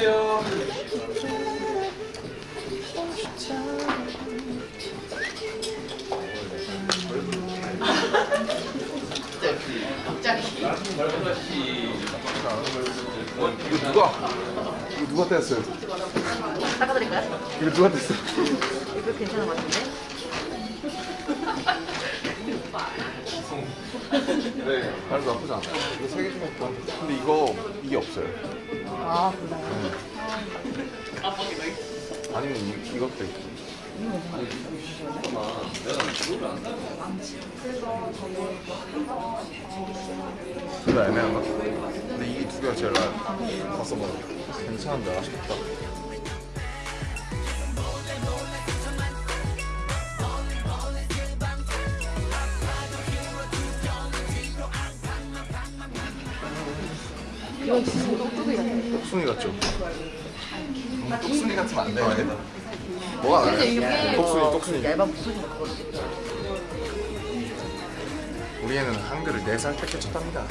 안녕하세요. 이거 누가 이거 누가 뗐어요? 닦아드릴까요? 이거 누가 뗐어? 이거 괜찮은 것 같은데? 네, 발도 나쁘지 않아. 이거 세개 중에 있다. 근데 이거 이게 없어요. 아 그래요? 아니면 이, 이것도 있고. 둘다 애매한가? 근데 이게 두 개가 제일 나아요. 봤어 봐. 괜찮은데 아쉽다. 이건 진짜 똑똑이 같아 똑순이 같죠? 너무 똑순이 같으면 안 돼. 뭐가 나아요? 똑순이, 똑순이. 얇은 부분이 우리 애는 한글을 4살 때 깨쳤답니다.